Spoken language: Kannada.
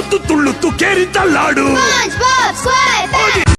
ತುತ್ತು ತುಳ್ಳುತ್ತು ಕೇರಿತ ಲಾಡು